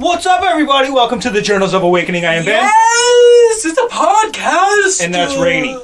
What's up, everybody? Welcome to the Journals of Awakening. I am Ben, Yes, it's a podcast. and that's Rainy.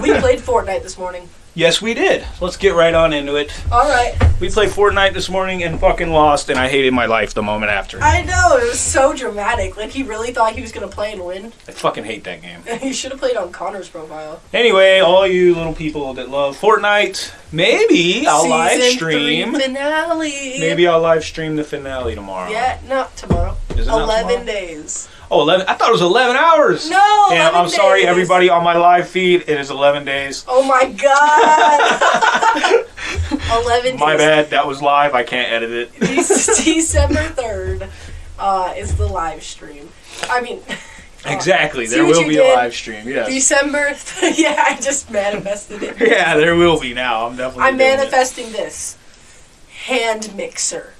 we played Fortnite this morning. Yes, we did. Let's get right on into it. All right. We played Fortnite this morning and fucking lost, and I hated my life the moment after. I know it was so dramatic. Like he really thought he was gonna play and win. I fucking hate that game. he should have played on Connor's profile. Anyway, all you little people that love Fortnite, maybe I'll live Season stream. three finale. Maybe I'll live stream the finale tomorrow. Yeah, not tomorrow. Is it not Eleven tomorrow? days. Oh, 11. I thought it was 11 hours. No. And 11 I'm sorry, everybody on my live feed. It is 11 days. Oh my god. Eleven. My days. bad. That was live. I can't edit it. December third uh, is the live stream. I mean. Exactly. See There will be did? a live stream. Yes. December. yeah, I just manifested it. Yeah, there will be now. I'm definitely. I'm doing it. manifesting this hand mixer,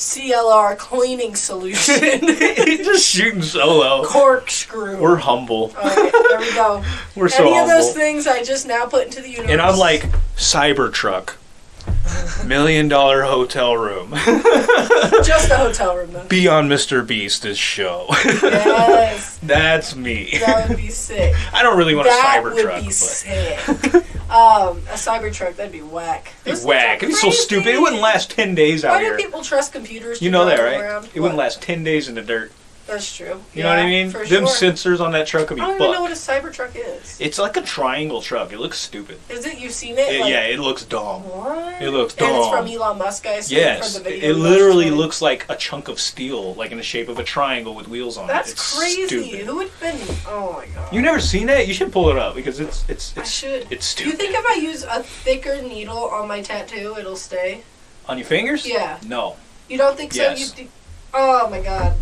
CLR cleaning solution, Just shooting solo. corkscrew. We're humble. Right, there we go. We're so Any of those things I just now put into the universe. And I'm like Cybertruck, million dollar hotel room. just a hotel room though. be on Mr. Beast's show. Yes, That's me. that would be sick. I don't really want a that Cybertruck, would be but sick. um, a Cybertruck that'd be whack. It's whack. It'd be so stupid. It wouldn't last ten days out here. Why do people trust computers? To You know that, right? Around? It wouldn't last ten days in the dirt. That's true. You know what I mean? For Them sure. sensors on that truck would be I don't even know what a Cybertruck is. It's like a triangle truck. It looks stupid. Is it? You've seen it? It- Like, yeah, it looks dumb. What? It looks And it's dumb. from Elon Musk, I assume. Yes, from the it, video it literally today. looks like a chunk of steel, like in the shape of a triangle with wheels on That's it. It's crazy. Stupid. Who would been? Oh my god. You never seen it? You should pull it up because it's it's it's I it's should. it's Do you think if I use a thicker needle on my tattoo, it'll stay? on your fingers? Yeah. No. You don't think so? Yes. You do- oh my god.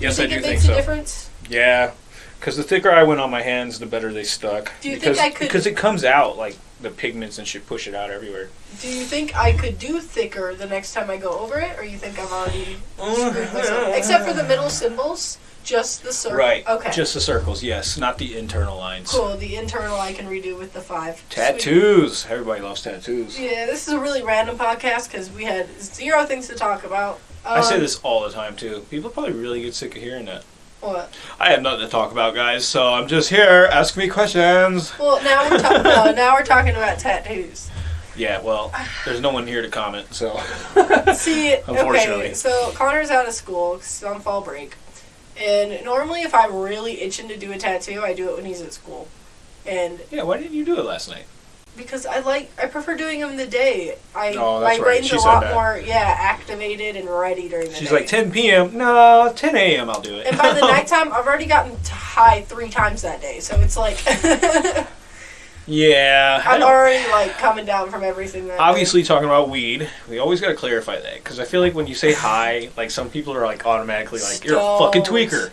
Yes, I do it think makes so. a difference? Yeah, because the thicker I went on my hands, the better they stuck. Do you think because, I could- Because it comes out like the pigments and shit push it out everywhere. Do you think I could do thicker the next time I go over it, or you think I've already screwed myself? Except for the middle symbols, just the circle. Right. Okay. Just the circles, yes, not the internal lines. cool. The internal I can redo with the five. Sweet. Tattoos. Everybody loves tattoos. Yeah, this is a really random podcast because we had zero things to talk about. I say Um, this all the time too. People probably really get sick of hearing that. What? I have nothing to talk about, guys, so I'm just here. Ask me questions. Well, now we're talking. no, now we're talking about tattoos. Yeah, well, there's no one here to comment, so. See, Unfortunately. okay, so Connor's out of school 'cause he's on fall break, and normally if I'm really itching to do a tattoo, I do it when he's at school, and Yeah, why didn't you do it last night? Because I like I prefer doing them in the day. I Oh, my right. brain's She a lot that. more yeah activated and ready during the She's day. like 10 p.m. No, 10 a.m. I'll do it. and by the nighttime, I've already gotten high three times that day, so it's like yeah, I'm already like coming down from everything. Obviously talking about weed. We always got to clarify that because I feel like when you say high, like some people are like automatically like you're a fucking tweaker.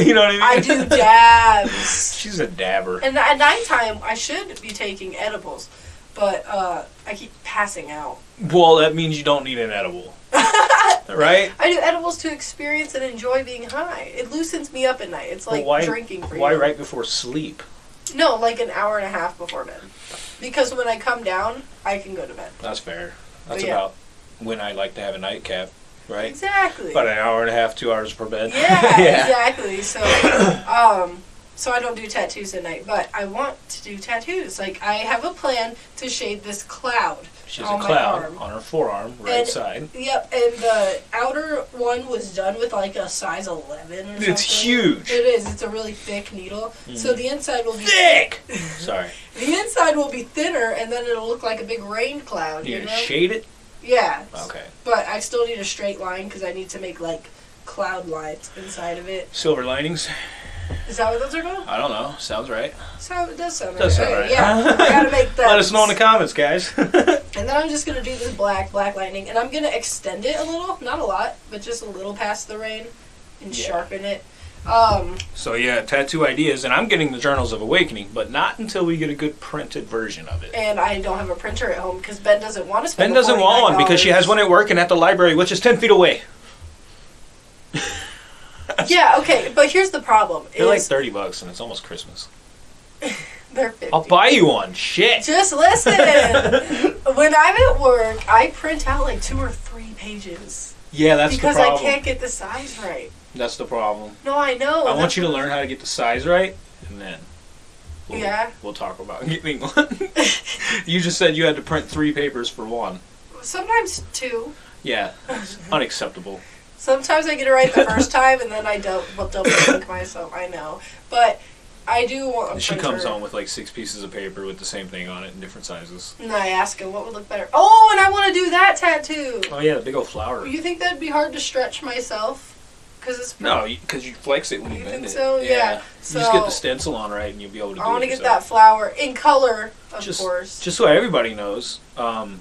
you know what I mean? I do dabs. She's a dabber. And at nighttime, I should be taking edibles, but uh, I keep passing out. Well, that means you don't need an edible, right? I do edibles to experience and enjoy being high. It loosens me up at night. It's Well, like why- drinking for Why you. right before sleep? No, like an hour and a half before bed. Because when I come down, I can go to bed. That's fair. That's Yeah. about when I like to have a nightcap, right? Exactly. About an hour and a half, two hours per bed. yeah, exactly. So, um, so I don't do tattoos at night, but I want to do tattoos. Like I have a plan to shade this cloud. She has on a my cloud arm. on her forearm, right And- side. Yep, and the outer one was done with like a size 11 or something. It's huge. It is. It's a really thick needle. So mm. the inside will be Thick. Sorry. The inside will be thinner, and then it'll look like a big rain cloud. You You know? shade it? yeah. Okay. But I still need a straight line because I need to make like cloud lines inside of it. Silver linings? Is that what those are called? I don't know. Sounds right. So it does sound Does right. sound right. Yeah, I gotta make that. Let us know in the comments, guys. And then I'm just gonna do this black, black lightning, and I'm gonna extend it a little, not a lot, but just a little past the rain, and Yeah. sharpen it. Um, so yeah, tattoo ideas, and I'm getting the Journals of Awakening, but not until we get a good printed version of it. and I don't have a printer at home because Ben doesn't want to spend. Ben doesn't want one because she has one at work and at the library, which is ten feet away. Yeah, okay, but here's the problem: They're like is thirty bucks, and it's almost Christmas. they're 50. I'll buy you one. Shit. Just listen. when I'm at work, I print out like two or three pages. Yeah, that's because the I problem. can't get the size right. That's the problem. No, I know. I want you to learn how to get the size right, and then we'll, Yeah. we'll talk about getting one. you just said you had to print three papers for one. Sometimes two. Yeah, it's unacceptable. Sometimes I get it right the first time, and then I double double think myself. I know, but I do want. A she printer. comes home with like six pieces of paper with the same thing on it in different sizes. And I ask him what would look better. Oh, and I want to do that tattoo. Oh yeah, the big old flower. You think that'd be hard to stretch myself? Because it's No, because you flex it when you, You bend think it. so? Yeah. You just get the stencil on right, and you'll be able to. I want to get that flower in color, of Just- course. Just so everybody knows, um,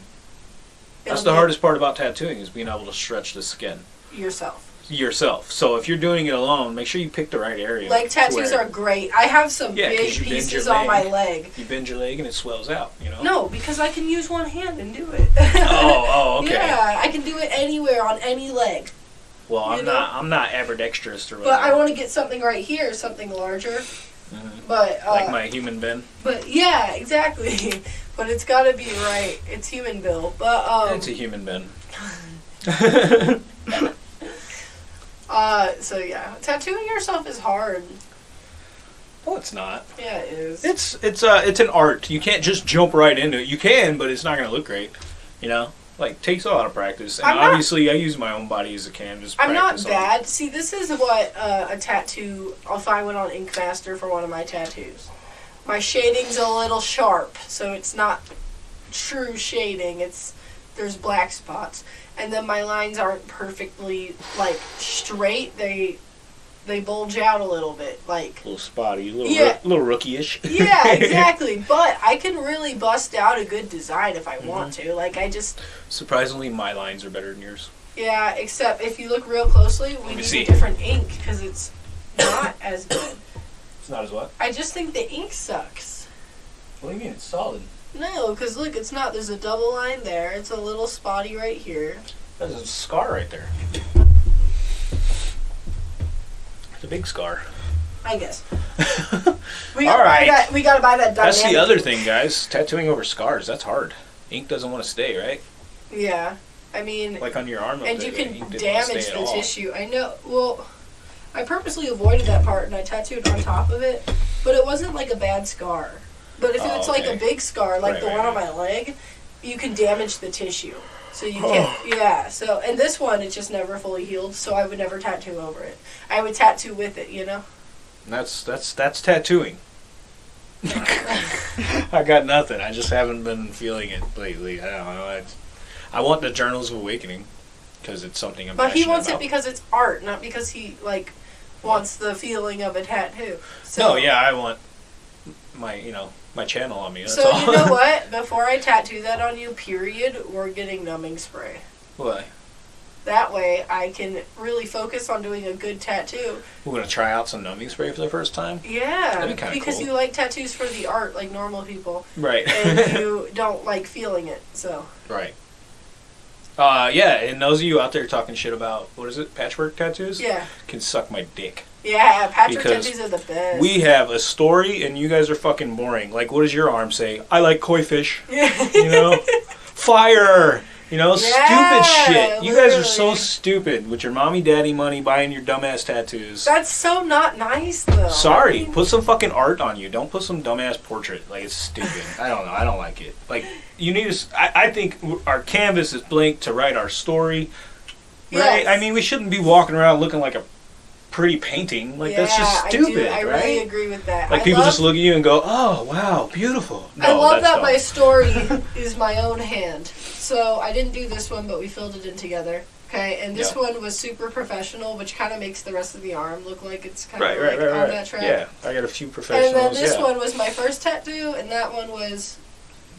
that's the hardest part about tattooing is being able to stretch the skin yourself. yourself. So if you're doing it alone, make sure you pick the right area. Like to tattoos where are great. I have some Yeah, big pieces on my leg. leg. You bend your leg and it swells out. You know. No, because I can use one hand and do it. Oh, oh, okay. Yeah, I can do it anywhere on any leg. Well, I'm know? not. I'm not ambidextrous or But. I want to get something right here, something larger. Mhm. But uh, like my human bin. but yeah, exactly. but it's got to be right. It's human bill. But um, it's a human bend. uh, so yeah, tattooing yourself is hard. no, it's not. Yeah, it is. It's it's uh it's an art. You can't just jump right into it. You can, but it's not gonna look great. You know, like takes a lot of practice. And I'm not- obviously, I use my own body as a canvas. I'm not bad. See, this is what uh, a tattoo. If I went on Ink Master for one of my tattoos, my shading's a little sharp, so it's not true shading. It's there's black spots, and then my lines aren't perfectly like straight. They they bulge out a little bit, like A little spotty, a little Yeah. roo- little rookie-ish. yeah, exactly. But I can really bust out a good design if I Mm-hmm. want to. Like I just Surprisingly, my lines are better than yours. yeah. Except if you look real closely, we me need see. a different ink because it's not as good. It's not as what? I just think the ink sucks. What do you mean? It's solid. No, because look, it's not. There's a double line there. It's a little spotty right here. There's a scar right there. It's a big scar. I guess. All We gotta right. buy that. We gotta buy that. That's the other ink. thing, guys. Tattooing over scars. That's hard. Ink doesn't want to stay, right? Yeah, I mean, Like on your arm. and you can ink didn't wanna damage the tissue. I know. Well, I purposely avoided that part and I tattooed on top of it, but it wasn't like a bad scar. But if Oh, it's like oh, okay. a big scar, like Right, the right, one on my leg, you can damage the tissue. So you Oh. can't. Yeah. So and this one, it's just never fully healed. So I would never tattoo over it. I would tattoo with it. You know. That's that's that's tattooing. I got nothing. I just haven't been feeling it lately. I don't know. It's, I want the Journals of Awakening because it's something I'm. But he passionate wants about. it because it's art, not because he like wants the feeling of a tattoo. So, No, yeah, I want my you know my channel on me. That's So all. you know what? Before I tattoo that on you, period, we're getting numbing spray. Why? That way, I can really focus on doing a good tattoo. We're gonna try out some numbing spray for the first time. Yeah, That'd be because cool. you like tattoos for the art, like normal people, Right. and you don't like feeling it. So right. Uh, yeah, and those of you out there talking shit about what is it, patchwork tattoos? yeah, Can suck my dick. Yeah, Patrick Because are the best. We have a story, and you guys are fucking boring. Like, what does your arm say? I like koi fish. You know, fire. You know, Yeah, stupid shit. You guys are so stupid with your mommy daddy money buying your dumbass tattoos. That's so not nice, though. Sorry, I mean, put some fucking art on you. Don't put some dumbass portrait. Like it's stupid. I don't know. I don't like it. Like you need to. I, I think our canvas is blank to write our story. Right? Yes. I mean, we shouldn't be walking around looking like a pretty painting. Like that's just stupid, I, do, I right? really agree with that. like I people love, just look at you and go, "Oh, wow, beautiful." No, I love that my story is my own hand. So I didn't do this one, but we filled it in together. Okay, and this Yeah. one was super professional, which kind of makes the rest of the arm look like it's kind Right, of right, like right, on right. that track. Yeah, I got a few professionals. And then this yeah. one was my first tattoo, and that one was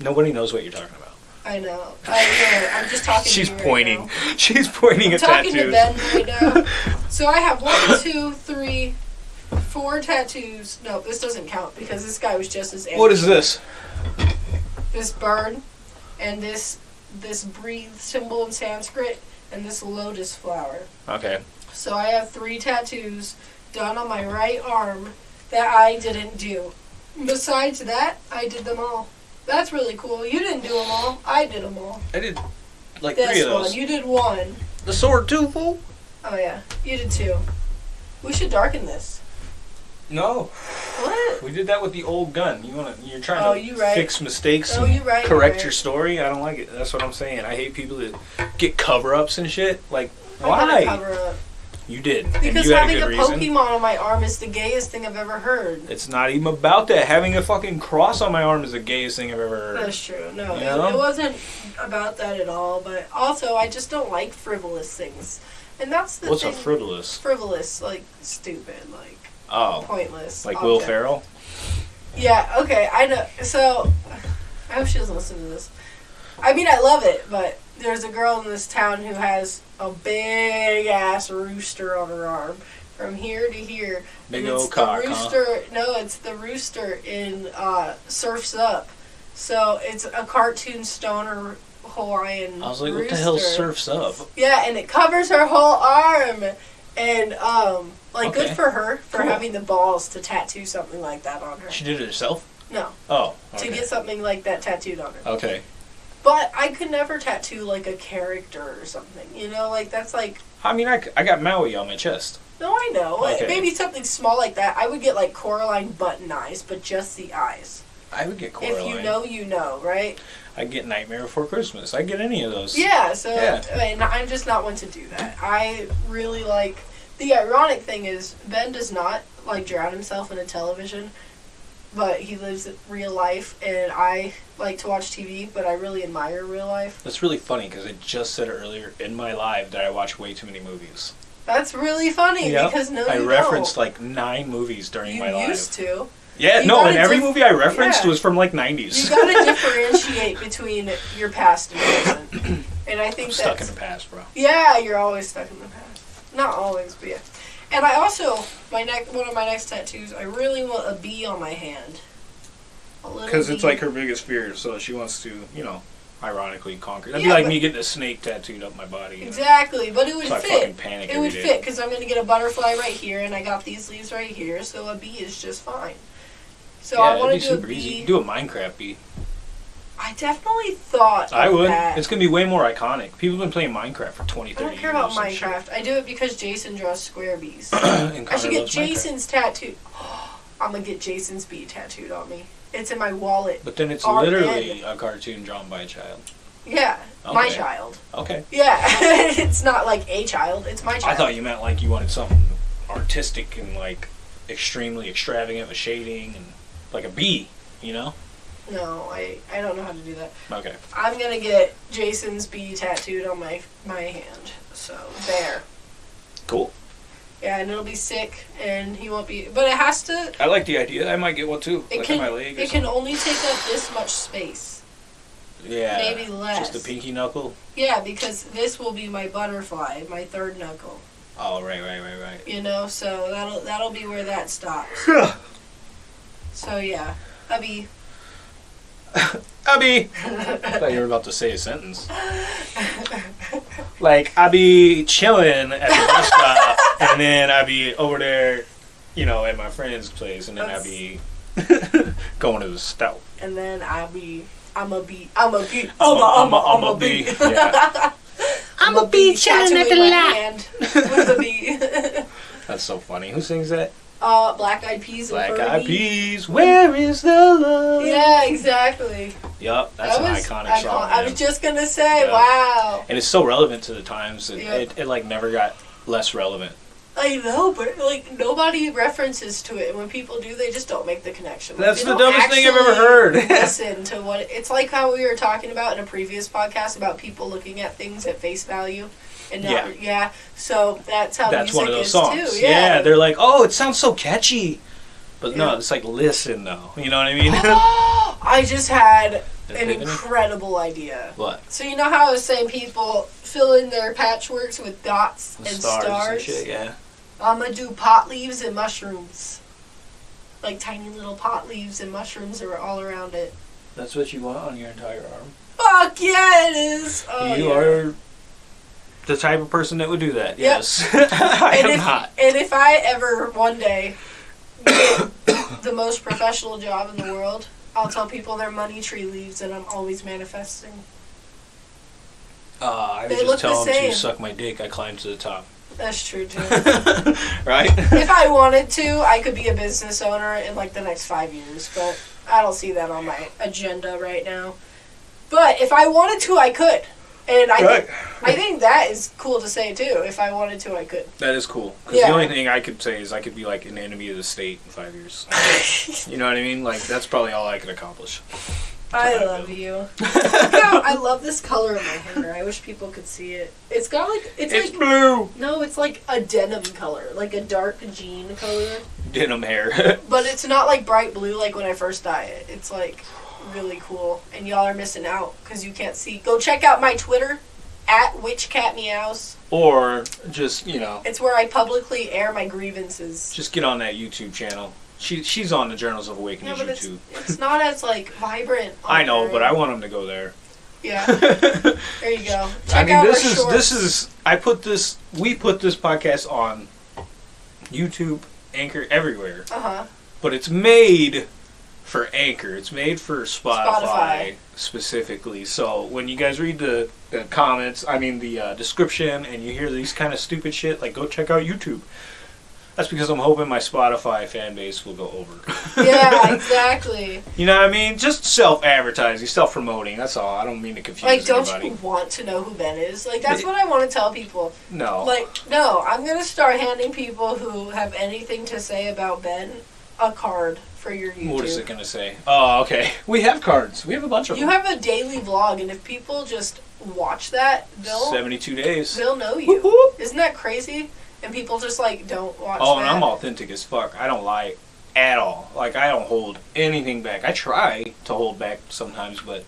Nobody knows what you're talking about. I know. I know. I'm just talking. She's to you pointing. Right now. She's pointing I'm at talking tattoos. to Ben right now. So I have one, two, three, four tattoos. No, this doesn't count because this guy was just as. What is this? This bird, and this this breathe symbol in Sanskrit, and this lotus flower. Okay. So I have three tattoos done on my right arm that I didn't do. Besides that, I did them all. That's really cool. You didn't do them all. I did them all. I did like three This of those. one, you did one. the sword too, fool. Oh yeah, you did two. We should darken this. No, What? we did that with the old gun. You wanna? You're trying Oh, to you right. fix mistakes. Oh, and you right, Correct right. your story. I don't like it. That's what I'm saying. I hate people that get cover-ups and shit. Like, I why? You did, Because you a having a reason. Pokemon on my arm is the gayest thing I've ever heard. It's not even about that. Having a fucking cross on my arm is the gayest thing I've ever heard. That's true. No, You it, know? it wasn't about that at all. But also, I just don't like frivolous things, and that's the What's thing. a frivolous? frivolous, like stupid, like Oh, pointless. like Will. Ferrell. Yeah. Okay. I know. So, I hope she doesn't listen to this. I mean, I love it, but there's a girl in this town who has a big ass rooster on her arm, from here to here. Big And it's old cock, the huh? rooster. No, it's the rooster in uh, Surfs Up. So it's a cartoon stoner Hawaiian. I was like, what the hell surfs up? Yeah, and it covers her whole arm, and um, like Okay. good for her for Cool. having the balls to tattoo something like that on her. She did it herself. No, Oh, to get something like that tattooed on her. okay. But I could never tattoo like a character or something. You know, like that's like I mean, I, I got Maui on my chest. no, I know. Okay. Maybe something small like that. I would get like Coraline button eyes, but just the eyes. I would get Coraline. If you know, you know, right? I get Nightmare Before Christmas. I get any of those. Yeah, so Yeah. and I'm just not one to do that. I really like the ironic thing is Ben does not like drown himself in a television, but he lives real life and I like to watch TV, but I really admire real life. That's really funny because I just said earlier in my live that I watch way too many movies. That's really funny Yep. because no I referenced don't. like nine movies during you my live. used to. Yeah, You no, and every movie I referenced yeah. was from like '90s. You 90s. gotta differentiate between your past and present. And I think I'm stuck in the past, bro. Yeah, you're always stuck in the past. Not always, but yeah. And I also my next one of my next tattoos. I really want a bee on my hand. Because it's like her biggest fear, so she wants to, you know, ironically conquer. That'd be like me getting a snake tattooed up my body. you know? exactly, but it would So fit. panic It would day. fit because I'm gonna get a butterfly right here, and I got these leaves right here, so a bee is just fine. So yeah, I want to do a bee. easy. You can do a Minecraft bee. I definitely thought. I would. That. It's gonna be way more iconic. People have been playing Minecraft for 20, years I don't care about and shit. Minecraft. I do it because Jason draws square bees. I should get loves Minecraft. Jason's tattoo. I'm gonna get Jason's bee tattooed on me. It's in my wallet. But then it's R literally a cartoon drawn by a child. Yeah, my child. Okay. Yeah, it's not like a child. It's my child. I thought you meant like you wanted something artistic and like extremely extravagant with shading and like a bee, you know? No, I I don't know how to do that. Okay. I'm gonna get Jason's bee tattooed on my my hand. So there. Cool. Yeah, and it'll be sick, and he won't be. But it has to. I like the idea. I might get one too. It like can. on my leg or It can only take up this much space. Yeah. maybe less. Just a pinky knuckle. Yeah, because this will be my butterfly, my third knuckle. Oh right, right, right, right. You know, so that'll that'll be where that stops. So yeah, Abby. Abby. I thought you were about to say a sentence. Like I be chilling at the bus stop, and then I be over there, you know, at my friend's place, and then I That's- be going to the stout. and then I'll be, I'm a be, I'm a be, I'm I'm a- a, I'm I'm a, a- I'm a I'm a bee. bee. Yeah. I'm a bee chilling at the land with a bee. That's so funny. Who sings that? Uh, Black Eyed Peas Black. Eyed Peas. Where is the love? Yeah, exactly. Yup, that's that an was iconic icon- song. I was just gonna say, Yeah. wow. and it's so relevant to the times. It, Yeah. it, it like never got less relevant. I know, but like nobody references to it, and when people do, they just don't make the connection. Like, That's the dumbest thing I've ever heard. listen to what it's like. How we were talking about in a previous podcast about people looking at things at face value, and not, Yeah. yeah. So that's how That's music one of those is songs. too. Yeah, they're like, oh, it sounds so catchy. But no, it's like listen though. You know what I mean? I just had an incredible idea. what? So you know how I was saying people fill in their patchworks with dots The and stars, stars. and shit. Yeah. I'm gonna do pot leaves and mushrooms. Like tiny little pot leaves and mushrooms are all around it. That's what you want on your entire arm. Fuck yeah, it is. Oh, you yeah. are the type of person that would do that. Yep. Yes. I and am if, not. And if I ever one day get the most professional job in the world, I'll tell people they're money tree leaves and I'm always manifesting. Uh, I would They just the tell him same. to suck my dick. I climbed to the top. That's true too. right? if I wanted to, I could be a business owner in like the next five years, but I don't see that on my agenda right now. But if I wanted to, I could. And I Right. think, I think that is cool to say too. If I wanted to, I could. That is cool. Because Yeah. the only thing I could say is I could be like an enemy of the state in five years. you know what I mean? Like that's probably all I could accomplish. I love you. No, I love this color of my hair. I wish people could see it. It's got like it's, It's like blue. no, it's like a denim color, like a dark jean color. Denim hair. But it's not like bright blue like when I first dye it. It's like really cool, and y'all are missing out because you can't see. Go check out my Twitter at witchcatmeows. or just you know, It's where I publicly air my grievances. just get on that YouTube channel. She she's on the Journals of Yeah, Awakening it's YouTube. it's not as like vibrant. I know, but I want them to go there. yeah. There you go. Check I mean, this is shorts. this is I put this we put this podcast on YouTube, Anchor, everywhere, Uh huh. but it's made for Anchor. It's made for Spotify, Spotify. specifically. So when you guys read the, the comments, I mean the uh, description, and you hear these kind of stupid shit, like go check out YouTube. That's because I'm hoping my Spotify fan base will go over. Yeah, exactly. You know what I mean? Just self-advertising, self-promoting. That's all. I don't mean to confuse Like, don't anybody. you want to know who Ben is? Like, that's what I want to tell people. No. Like, no, I'm gonna start handing people who have anything to say about Ben a card for your YouTube. What is it gonna say? Oh, okay. We have cards. We have a bunch of You them. have a daily vlog, and if people just watch that, they'll Seventy-two days. they'll know you. whoop. Isn't that crazy? And people just like don't watch. Oh, that. and I'm authentic as fuck. I don't lie at all. Like I don't hold anything back. I try to hold back sometimes, but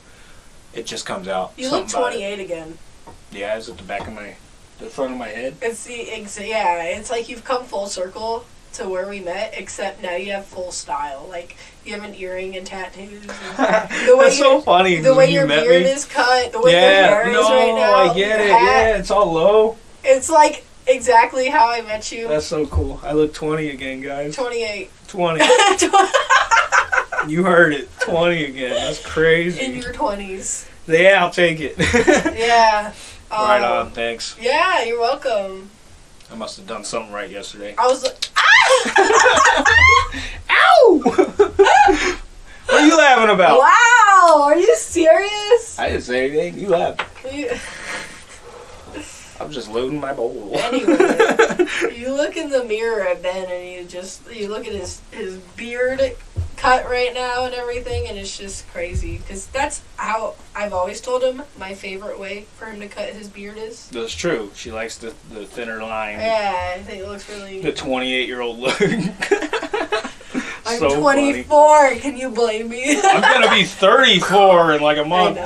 it just comes out. You look Something about it. 28 again. Yeah, it's at the back of my, the front of my head. It's the ex- yeah. It's like you've come full circle to where we met, except now you have full style. Like you have an earring and tattoos. And the way That's so funny. the way you your beard me, is cut, the way yeah, your hair no, is right now. I get it. hat, Yeah, it's all low. It's like exactly how I met you. That's so cool. I look 20 again, guys. 28. 20. you heard it. 20 again. That's crazy. In your 20s. yeah, I'll take it. Yeah. right Um, on. Thanks. Yeah, you're welcome. I must have done something right yesterday. I was like, ah! Ow! what are you laughing about? wow, are you serious? I didn't say anything. You laughed. You- I'm just loading my bowl. Anyway, you look in the mirror at Ben and you just you look at his his beard cut right now and everything, and it's just crazy because that's how I've always told him my favorite way for him to cut his beard is. That's true. She likes the, the thinner line. Yeah, I think it looks really. The 28 year old look. I'm so funny. 24. Can you blame me? I'm gonna be 34 in like a month.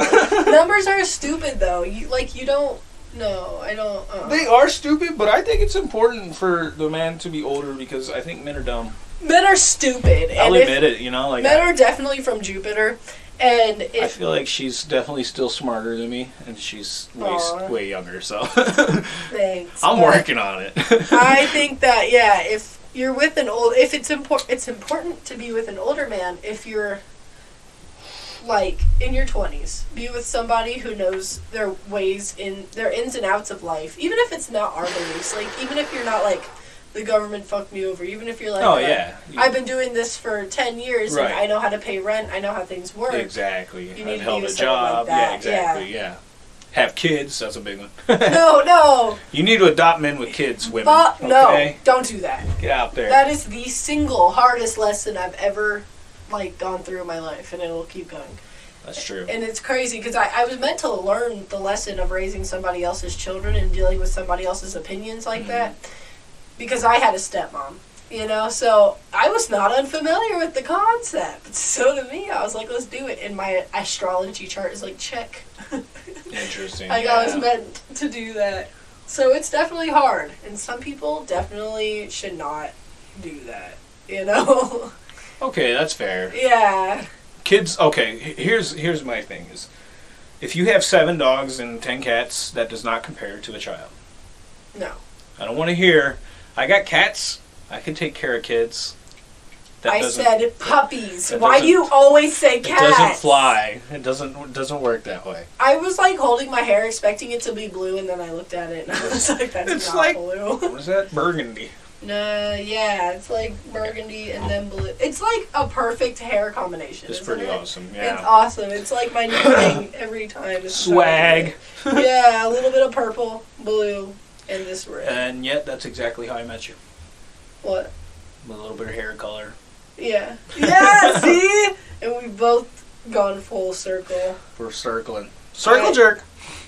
Numbers are stupid though. You like you don't. No, I don't. Uh. They are stupid, but I think it's important for the man to be older because I think men are dumb. Men are stupid, I'll and admit it, you know. Like men I, are definitely from Jupiter, and I feel like she's definitely still smarter than me, and she's way Aw. way younger. So thanks, I'm working on it. I think that yeah, if you're with an old, if it's important, it's important to be with an older man. If you're like in your twenties, be with somebody who knows their ways in their ins and outs of life. Even if it's not our beliefs, like even if you're not like the government fucked me over. Even if you're like, oh uh, yeah, I've been doing this for ten years Right. and I know how to pay rent. I know how things work. exactly. You need I've held a someone like job. Yeah, exactly. Yeah. Have kids. That's a big one. No, no, You need to adopt men with kids, women. but no, don't do that. Get out there. That is the single hardest lesson I've ever like gone through in my life, and it'll keep going. That's true. And it's crazy because I, I was meant to learn the lesson of raising somebody else's children and dealing with somebody else's opinions like Mhm. that because I had a stepmom, you know. So I was not unfamiliar with the concept. So to me, I was like, let's do it. And my astrology chart is like check. Interesting. Like I was meant to do that. So it's definitely hard, and some people definitely should not do that. You know? Okay, that's fair. yeah. Kids. Okay, here's here's my thing is, if you have seven dogs and ten cats, that does not compare to a child. No. I don't want to hear. I got cats. I can take care of kids. That I said puppies. Why do you always say cats? It doesn't fly. It doesn't. It doesn't work that way. I was like holding my hair, expecting it to be blue, and then I looked at it and I was like, "That's It's not like- blue." What is that? Burgundy. No, yeah, it's like burgundy and then blue. It's like a perfect hair combination. It's isn't pretty it? awesome. It's awesome. It's like my new thing every time. It's Swag. yeah, a little bit of purple, blue, and this red. And yet, that's exactly how I met you. what? With a little bit of hair color. Yeah. Yeah. see, and we've both gone full circle. We're circling. Circle Right. jerk.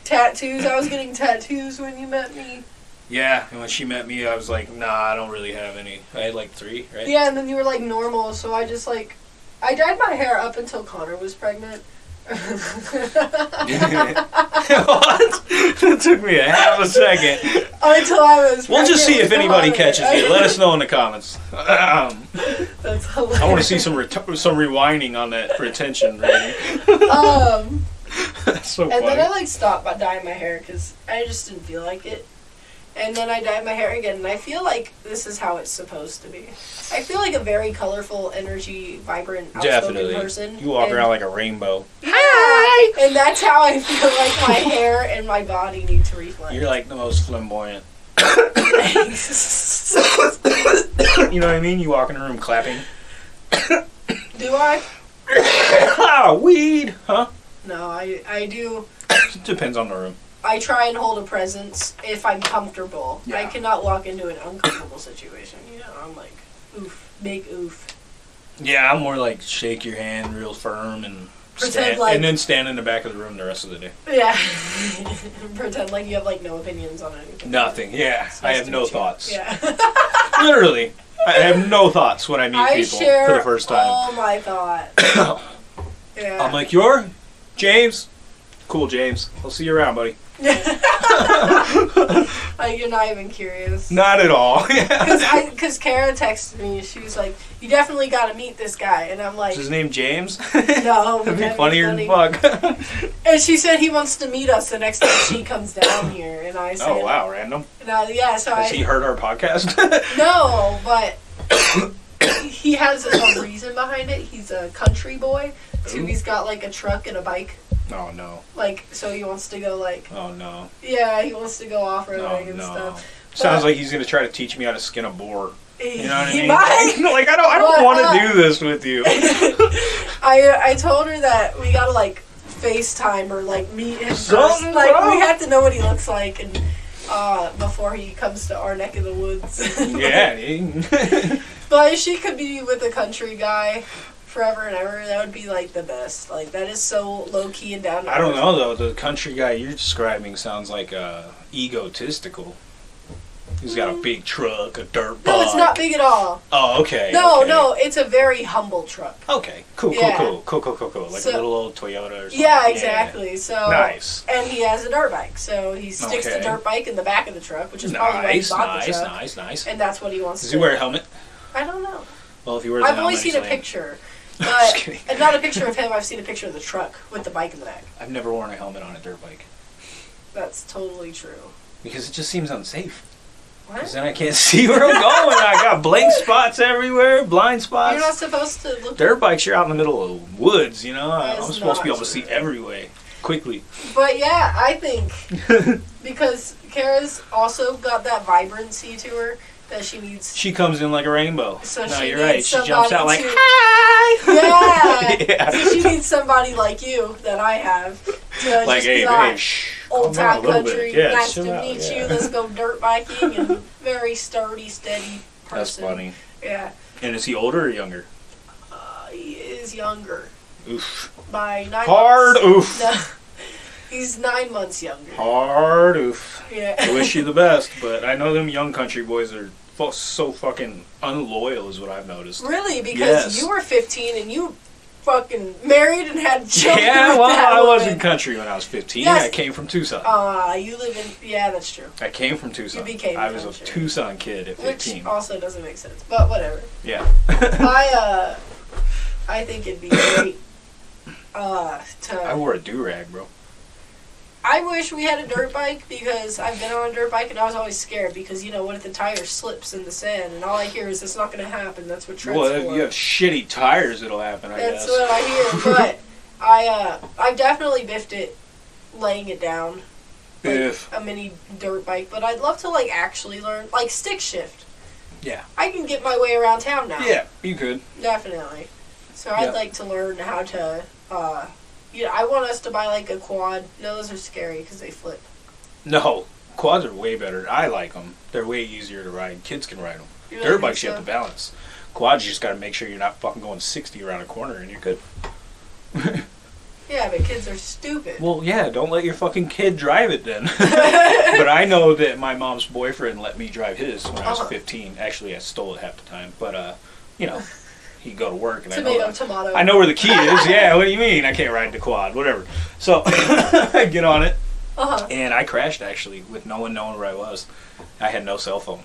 Tattoos. I was getting tattoos when you met me. Yeah, and when she met me, I was like, nah, I don't really have any. I had like three, right? Yeah, and then you were like normal, so I just like I dyed my hair up until Connor was pregnant. what? it took me a half a second. until I was. We'll just see if anybody Connor. catches me. Let us know in the comments. Um, That's hilarious. I want to see some ret- some rewinding on that retention rating. Um, That's so and funny. then I like stopped by dyeing my hair because I just didn't feel like it. And then I dyed my hair again, and I feel like this is how it's supposed to be. I feel like a very colorful, energy, vibrant, outspoken Definitely. person. You walk and, around like a rainbow. Hi! And that's how I feel like my hair and my body need to reflect. You're like the most flamboyant. You know what I mean? You walk in a room clapping. Do I? ah, weed, huh? No, I I do. It depends on the room. I try and hold a presence if I'm comfortable. Yeah. I cannot walk into an uncomfortable situation. You know, I'm like, oof, big oof. Yeah, I'm more like shake your hand real firm and Pretend stand, like- and then stand in the back of the room the rest of the day. Yeah. Pretend like you have like no opinions on anything. Nothing. Yeah, It's I have no meet you. thoughts. Yeah. Literally, I have no thoughts when I meet I people share for the first time. all my thoughts. Yeah. I'm like, you're James. Cool, James. I'll see you around, buddy. like you're not even curious. Not at all. Because Kara texted me, she was like, "You definitely got to meet this guy," and I'm like, Is his name James? "No, That'd be funnier funny." than fuck. And she said he wants to meet us the next time she comes down here, and I oh, said, oh wow, random. No, yeah, so Has I he heard our podcast? no, but he has a reason behind it. He's a country boy, so Ooh. he's got like a truck and a bike. Oh no. Like, so he wants to go like, Oh no. yeah, he wants to go off roading No, and no. stuff. Sounds like he's gonna try to teach me how to skin a boar. You know what I mean? might. like I don't, I don't want to uh, do this with you. I I told her that we gotta like FaceTime or like meet him first. Like wrong. we have to know what he looks like and uh, before he comes to our neck of the woods. yeah. But she could be with a country guy forever and ever, that would be like the best. Like that is so low key and down. to I don't know though. The country guy you're describing sounds like uh, egotistical. He's got a big truck, a dirt bike. No, it's not big at all. Oh, okay. No, okay. no, it's a very humble truck. Okay, cool, cool, Yeah. cool, cool, cool, cool, cool. Like So- a little old Toyota or something. Yeah, exactly. So Nice. And he has a dirt bike, so he sticks the dirt bike in the back of the truck, which is probably why he Nice, bought the nice, truck. nice, nice. And that's what he wants Does to. he wear a helmet? I don't know. Well, if he wears a I've only seen a picture, Just but kidding. and not a picture of him. I've seen a picture of the truck with the bike in the back. I've never worn a helmet on a dirt bike That's totally true. because it just seems unsafe. Because What? then I can't see where I'm going. I got blank spots everywhere, blind spots. You're not supposed to look. Dirt bikes, you're out in the middle of woods, you know? That I'm supposed to be not able to see true. way quickly. But yeah, I think because Kara's also got that vibrancy to her that she needs. She comes in like a rainbow. So no, she you're right. She jumps out like, to- hi! Yeah. yeah. So she needs somebody like you that I have to Like, just hey, be hey, shh. old time country. Yeah, nice to out, meet you. Let's go dirt biking and very sturdy, steady person. That's funny. Yeah. And is he older or younger? Uh, he is younger Oof. by nine. Hard months. oof. No, he's nine months younger. Hard oof. Yeah. I wish you the best, but I know them young country boys are so fucking unloyal, is what I've noticed. Really? Because Yes. you were 15 and you fucking married and had children. Yeah, well, I woman. wasn't country when I was 15. Yes. I came from Tucson. Ah, you live in. Yeah, that's true. I came from Tucson. You became I was a. Tucson kid at 15. Which also doesn't make sense, but whatever. Yeah. I uh, I think it'd be great. Uh, to. I wore a do rag, bro. I wish we had a dirt bike because I've been on a dirt bike and I was always scared because you know what if the tire slips in the sand and all I hear is it's not going to happen. That's what Well, for. if you have shitty tires, it'll happen. I That's guess. what I hear. But I uh I've definitely biffed it laying it down like If a mini dirt bike, but I'd love to like actually learn like stick shift. Yeah. I can get my way around town now. yeah, you could. Definitely. So I'd Yeah. like to learn how to uh you know, I want us to buy like a quad. No, those are scary because they flip. No, quads are way better. I like them. They're way easier to ride. Kids can ride them. Dirt bikes, you have to balance. Quads, you just got to make sure you're not fucking going 60 around a corner and you're good. Yeah, but kids are stupid. Well, yeah, don't let your fucking kid drive it then. but I know that my mom's boyfriend let me drive his when I was Uh-huh. 15. Actually, I stole it half the time. But, uh, you know, he'd go to work and I know, tomato, tomato. I know where the key is. Yeah, what do you mean? I can't ride the quad, whatever. So I get on it Uh huh. and I crashed actually with no one knowing where I was. I had no cell phone.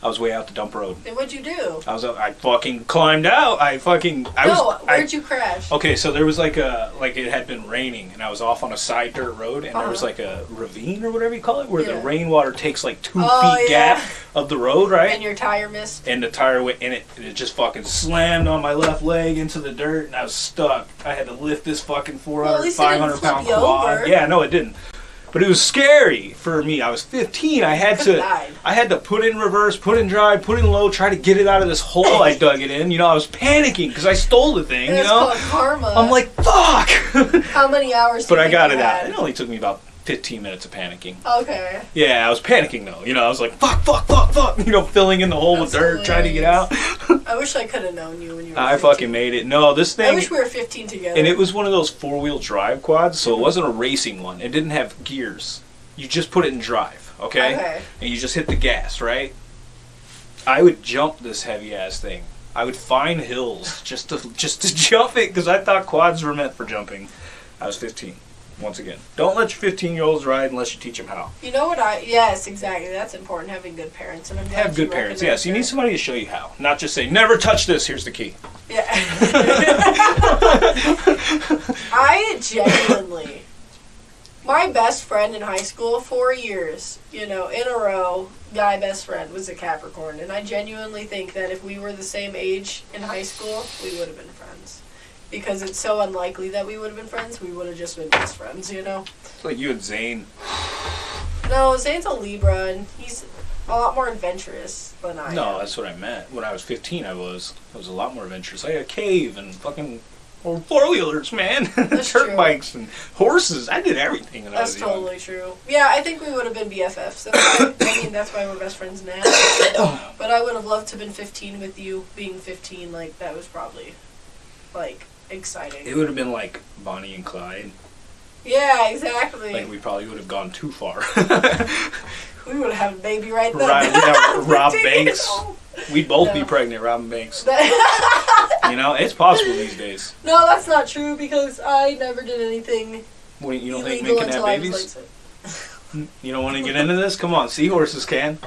I was way out the dump road. And what'd you do? I was I fucking climbed out. I fucking I no, was I, where'd you crash? Okay, so there was like a like it had been raining, and I was off on a side dirt road, and there was Uh-huh. like a ravine or whatever you call it, where the rainwater takes like two Oh, feet yeah. gap of the road, right? And your tire missed. and the tire went in it, and it just fucking slammed on my left leg into the dirt, and I was stuck. I had to lift this fucking 400, Well, at least it didn't 500 pound quad. over. Yeah, no, it didn't. But it was scary for me. I was 15. I had to. I had to put in reverse, put in drive, put in low, try to get it out of this hole I dug it in. You know, I was panicking because I stole the thing. And You it's know, called karma. I'm like, fuck. how many hours? but I got it out. It only took me about 15 minutes of panicking. Okay. Yeah, I was panicking though. You know, I was like, fuck, fuck, fuck, fuck. You know, filling in the hole with dirt, trying to get out. I wish I could have known you when you were. I 15. fucking made it. No, this thing. I wish we were 15 together. And it was one of those four wheel drive quads, so it wasn't a racing one. It didn't have gears. You just put it in drive, okay? Okay. And you just hit the gas, right? I would jump this heavy ass thing. I would find hills just to just to jump it because I thought quads were meant for jumping. I was 15. Once again, don't let your 15 year olds ride unless you teach them how. You know what I? Yes, exactly. That's important. Having good parents, and I'm Have good parents. Yes, you need somebody to show you how. Not just say, never touch this. Here's the key. Yeah. I genuinely, my best friend in high school, four years, you know, in a row, guy best friend was a Capricorn, and I genuinely think that if we were the same age in high school, we would have been friends. Because it's so unlikely that we would have been friends, we would have just been best friends, you know? It's like you and Zane. No, Zane's a Libra, and he's a lot more adventurous than I No, am. that's what I meant. When I was 15, I was. I was a lot more adventurous. I had a cave and fucking four wheelers, man. That's Dirt true. bikes and horses. I did everything when I That's was young. totally true. Yeah, I think we would have been BFFs. That's why, I mean, that's why we're best friends now. but I would have loved to have been 15 with you. Being 15, like, that was probably, like, exciting. It would have been like Bonnie and Clyde. yeah, exactly. Like we probably would have gone too far. we would have had a baby right then. Right, Rob Banks. We'd both be No. pregnant, Robin Banks. You know, it's possible these days. no, that's not true because I never did anything What, you don't think illegal men can have until I was babies? You don't want to get into this? Come on, seahorses can.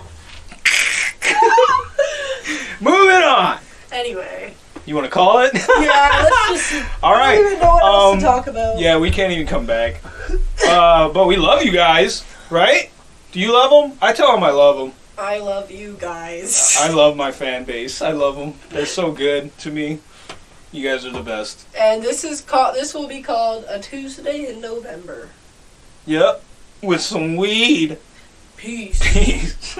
Moving on. Anyway, You want to call it? yeah, let's just. All right. I don't even know what else Um, to talk about. Yeah, we can't even come back. Uh, but we love you guys, right? Do you love them? I tell them I love them. I love you guys. I love my fan base. I love them. They're so good to me. You guys are the best. And this is called. This will be called a Tuesday in November. Yep. With some weed. Peace. Peace.